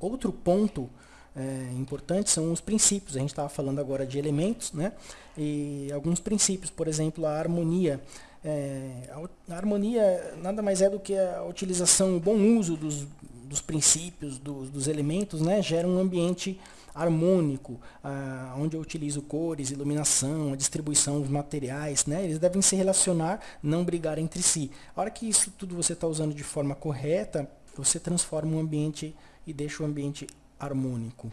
outro ponto é, importante são os princípios. A gente estava falando agora de elementos, né? E alguns princípios, por exemplo, a harmonia. É, a, harmonia nada mais é do que a utilização, o bom uso dos, dos princípios, dos, dos elementos, né? Gera um ambiente harmônico, ah, onde eu utilizo cores, iluminação, a distribuição dos materiais, né? eles devem se relacionar, não brigar entre si. A hora que isso tudo você está usando de forma correta, você transforma o ambiente e deixa o ambiente harmônico.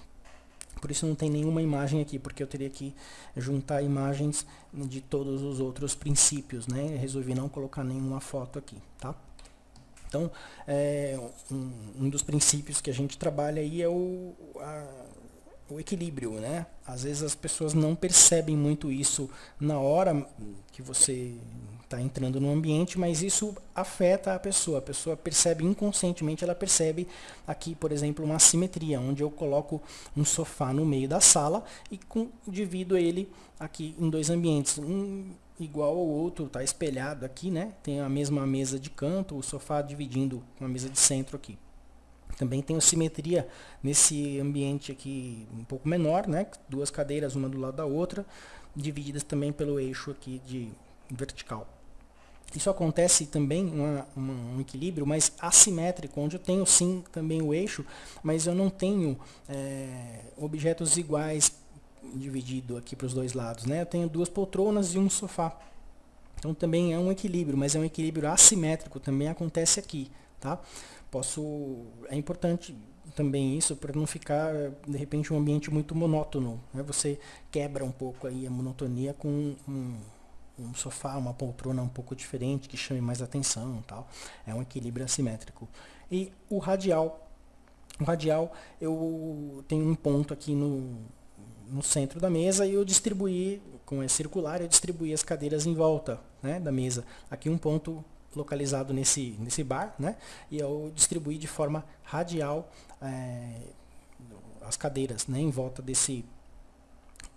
Por isso não tem nenhuma imagem aqui, porque eu teria que juntar imagens de todos os outros princípios, né? Resolvi não colocar nenhuma foto aqui, tá? Então, é, um, um, dos princípios que a gente trabalha aí é o, a, o equilíbrio, né? Às vezes as pessoas não percebem muito isso na hora que você está entrando no ambiente, mas isso afeta a pessoa. A pessoa percebe inconscientemente, ela percebe aqui, por exemplo, uma simetria, onde eu coloco um sofá no meio da sala e com, divido ele aqui em dois ambientes. Um igual ao outro, está espelhado aqui, né? Tem a mesma mesa de canto, o sofá dividindo com a mesa de centro aqui. Também tem simetria nesse ambiente aqui um pouco menor, né? Duas cadeiras, uma do lado da outra, divididas também pelo eixo aqui de vertical. Isso acontece também uma, uma, um equilíbrio mais assimétrico, onde eu tenho sim também o eixo, mas eu não tenho é, objetos iguais dividido aqui para os dois lados. Né? Eu tenho duas poltronas e um sofá. Então também é um equilíbrio, mas é um equilíbrio assimétrico, também acontece aqui. Tá? posso é importante também isso para não ficar de repente um ambiente muito monótono né? você quebra um pouco aí a monotonia com um, um, sofá uma poltrona um pouco diferente que chame mais atenção tal é um equilíbrio assimétrico e o radial o radial eu tenho um ponto aqui no no centro da mesa e eu distribuí com é circular eu distribuí as cadeiras em volta né, da mesa aqui um ponto localizado nesse, nesse bar, né? E eu distribuí de forma radial é, as cadeiras, né? Em volta desse,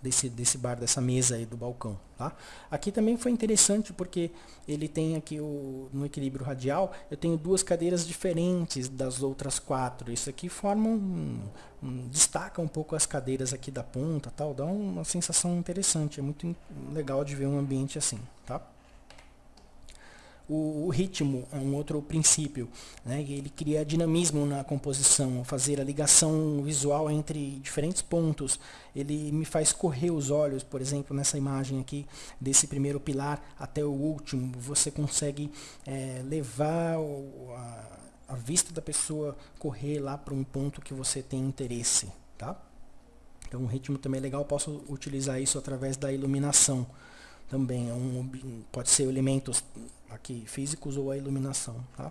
desse, desse bar, dessa mesa aí do balcão, tá? Aqui também foi interessante porque ele tem aqui o, no equilíbrio radial, eu tenho duas cadeiras diferentes das outras quatro. Isso aqui forma um, um destaca um pouco as cadeiras aqui da ponta, tal, dá uma sensação interessante, é muito legal de ver um ambiente assim, tá? O, ritmo é um outro princípio, né? ele cria dinamismo na composição, fazer a ligação visual entre diferentes pontos. Ele me faz correr os olhos, por exemplo, nessa imagem aqui, desse primeiro pilar até o último. Você consegue é, levar o, a, a vista da pessoa correr lá para um ponto que você tem interesse. Tá? Então o ritmo também é legal, posso utilizar isso através da iluminação também. É um, pode ser elementos aqui físicos ou a iluminação. Tá?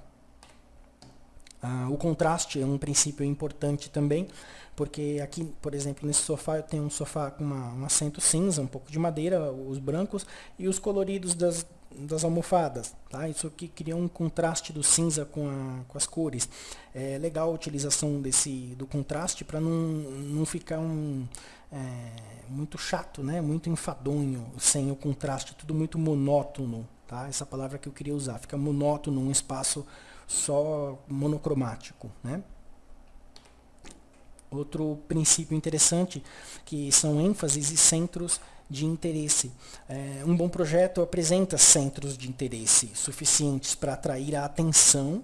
Ah, o contraste é um princípio importante também, porque aqui, por exemplo, nesse sofá eu tenho um sofá com uma, um assento cinza, um pouco de madeira, os brancos, e os coloridos das, das almofadas. Tá? Isso aqui cria um contraste do cinza com, a, com as cores. É legal a utilização desse, do contraste para não, não ficar um, é, muito chato, né? muito enfadonho, sem o contraste, tudo muito monótono. Tá? Essa palavra que eu queria usar. Fica monótono, um espaço só monocromático. Né? Outro princípio interessante, que são ênfases e centros de interesse. É, um bom projeto apresenta centros de interesse suficientes para atrair a atenção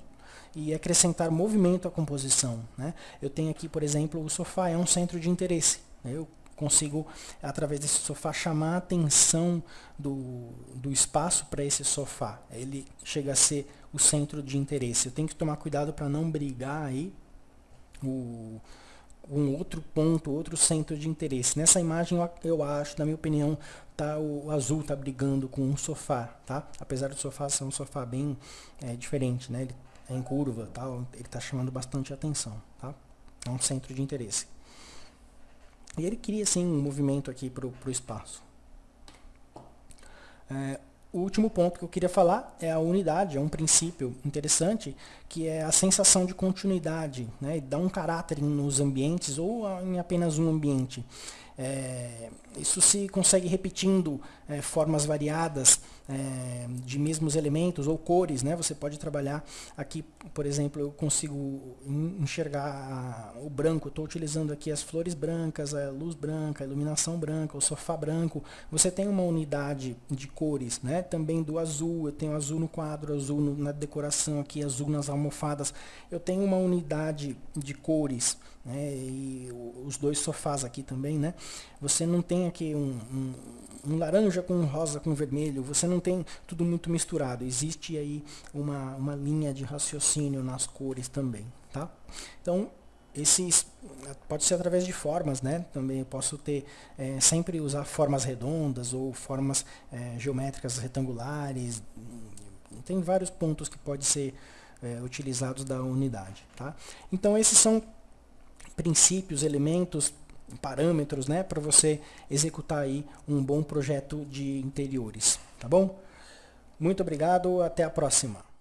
e acrescentar movimento à composição. Né? Eu tenho aqui, por exemplo, o sofá é um centro de interesse. Eu consigo, através desse sofá, chamar a atenção do, do espaço para esse sofá. Ele chega a ser o centro de interesse. Eu tenho que tomar cuidado para não brigar aí o, um outro ponto, outro centro de interesse. Nessa imagem, eu, eu acho, na minha opinião, tá, o, o azul está brigando com um sofá, tá? Apesar do sofá ser um sofá bem é, diferente, né? Ele é em curva, tá? ele está chamando bastante atenção, tá? É um centro de interesse. E ele cria assim um movimento aqui para o espaço. É, o último ponto que eu queria falar é a unidade, é um princípio interessante, que é a sensação de continuidade, né? dá um caráter nos ambientes ou em apenas um ambiente. É, isso se consegue repetindo é, formas variadas é, de mesmos elementos ou cores, né? Você pode trabalhar aqui, por exemplo, eu consigo enxergar o branco, estou utilizando aqui as flores brancas, a luz branca, a iluminação branca, o sofá branco. Você tem uma unidade de cores, né? Também do azul, eu tenho azul no quadro, azul no, na decoração aqui, azul nas almofadas. Eu tenho uma unidade de cores, né? E os dois sofás aqui também, né? Você não tem aqui um, um, um laranja com rosa com vermelho, você não tem tudo muito misturado. Existe aí uma, uma linha de raciocínio nas cores também, tá? Então, esses pode ser através de formas, né? Também eu posso ter é, sempre usar formas redondas ou formas é, geométricas retangulares. Tem vários pontos que pode ser é, utilizados da unidade, tá? Então esses são princípios, elementos, parâmetros, né, para você executar aí um bom projeto de interiores, tá bom? Muito obrigado, até a próxima.